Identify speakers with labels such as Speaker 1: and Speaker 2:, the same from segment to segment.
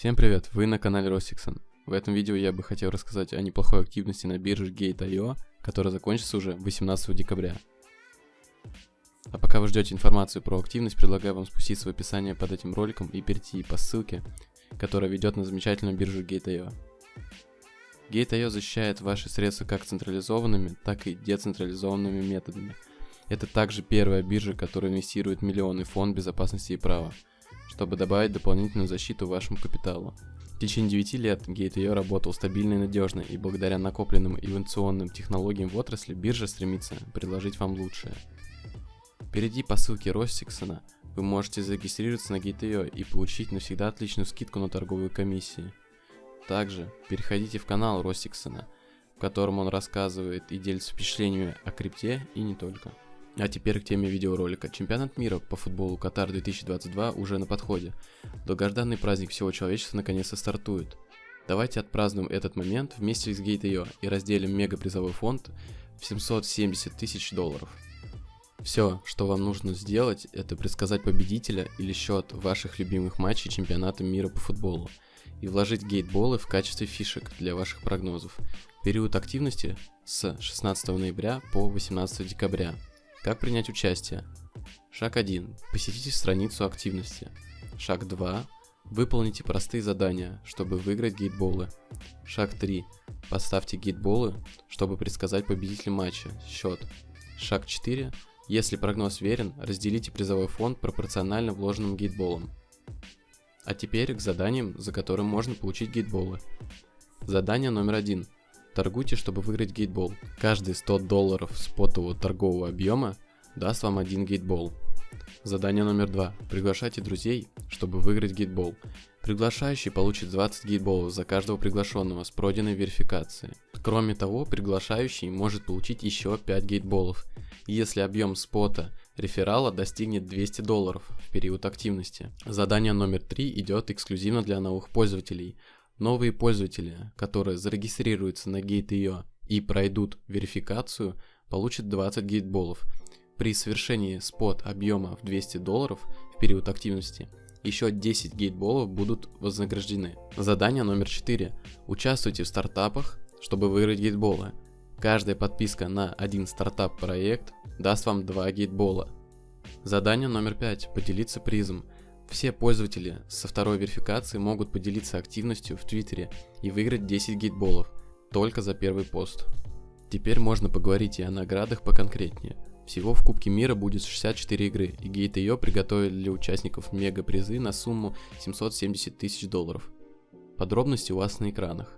Speaker 1: Всем привет, вы на канале Ростиксон. В этом видео я бы хотел рассказать о неплохой активности на бирже Gate.io, которая закончится уже 18 декабря. А пока вы ждете информацию про активность, предлагаю вам спуститься в описание под этим роликом и перейти по ссылке, которая ведет на замечательную биржу Gate.io. Gate.io защищает ваши средства как централизованными, так и децентрализованными методами. Это также первая биржа, которая инвестирует миллионы в фонд безопасности и права – чтобы добавить дополнительную защиту вашему капиталу. В течение 9 лет Gate.io работал стабильно и надежно, и благодаря накопленным инновационным технологиям в отрасли биржа стремится предложить вам лучшее. Перейди по ссылке Ростиксона, вы можете зарегистрироваться на Gate.io и получить навсегда отличную скидку на торговые комиссии. Также переходите в канал Ростиксона, в котором он рассказывает и делится впечатлениями о крипте и не только. А теперь к теме видеоролика. Чемпионат мира по футболу Катар 2022 уже на подходе. Долгожданный праздник всего человечества наконец-то стартует. Давайте отпразднуем этот момент вместе с Gate.io и разделим мега призовой фонд в 770 тысяч долларов. Все, что вам нужно сделать, это предсказать победителя или счет ваших любимых матчей чемпионата мира по футболу и вложить гейтболы в качестве фишек для ваших прогнозов. Период активности с 16 ноября по 18 декабря. Как принять участие? Шаг 1. Посетите страницу активности. Шаг 2. Выполните простые задания, чтобы выиграть гейтболы. Шаг 3. Поставьте гейтболы, чтобы предсказать победителя матча, счет. Шаг 4. Если прогноз верен, разделите призовой фонд пропорционально вложенным гейтболам. А теперь к заданиям, за которым можно получить гейтболы. Задание номер один – Торгуйте, чтобы выиграть гейтбол. Каждые 100 долларов спотового торгового объема даст вам один гейтбол. Задание номер два. Приглашайте друзей, чтобы выиграть гейтбол. Приглашающий получит 20 гейтболов за каждого приглашенного с пройденной верификацией. Кроме того, приглашающий может получить еще 5 гейтболов, если объем спота реферала достигнет 200 долларов в период активности. Задание номер 3 идет эксклюзивно для новых пользователей. Новые пользователи, которые зарегистрируются на Gate.io и пройдут верификацию, получат 20 гейтболов. При совершении спот объема в 200 долларов в период активности еще 10 гейтболов будут вознаграждены. Задание номер 4. Участвуйте в стартапах, чтобы выиграть гейтболы. Каждая подписка на один стартап-проект даст вам 2 гейтбола. Задание номер 5. Поделиться призом. Все пользователи со второй верификации могут поделиться активностью в Твиттере и выиграть 10 гейтболов только за первый пост. Теперь можно поговорить и о наградах поконкретнее. Всего в Кубке мира будет 64 игры, и Gate.io приготовили для участников мега призы на сумму 770 тысяч долларов. Подробности у вас на экранах.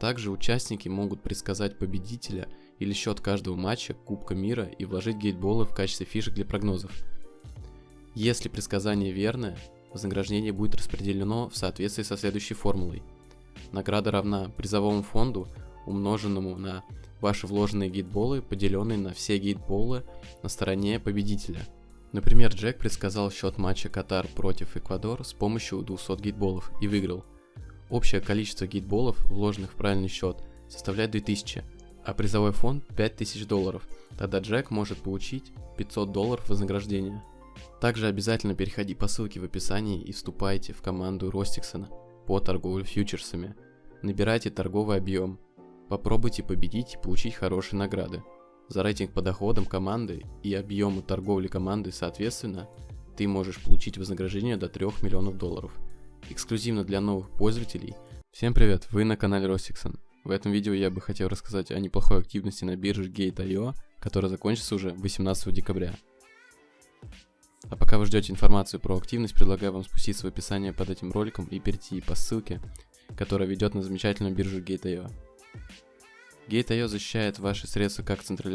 Speaker 1: Также участники могут предсказать победителя или счет каждого матча Кубка мира и вложить гейтболы в качестве фишек для прогнозов – если предсказание верное, вознаграждение будет распределено в соответствии со следующей формулой. Награда равна призовому фонду, умноженному на ваши вложенные гейтболы, поделенные на все гейтболы на стороне победителя. Например, Джек предсказал счет матча Катар против Эквадор с помощью 200 гейтболов и выиграл. Общее количество гейтболов, вложенных в правильный счет, составляет 2000, а призовой фонд 5000 долларов. Тогда Джек может получить 500 долларов вознаграждения. Также обязательно переходи по ссылке в описании и вступайте в команду Ростиксона по торговле фьючерсами. Набирайте торговый объем. Попробуйте победить и получить хорошие награды. За рейтинг по доходам команды и объему торговли команды соответственно, ты можешь получить вознаграждение до 3 миллионов долларов. Эксклюзивно для новых пользователей. Всем привет, вы на канале Ростиксон. В этом видео я бы хотел рассказать о неплохой активности на бирже Gate.io, которая закончится уже 18 декабря. А пока вы ждете информацию про активность, предлагаю вам спуститься в описание под этим роликом и перейти по ссылке, которая ведет на замечательную биржу Gate.io. Gate.io защищает ваши средства как централизованные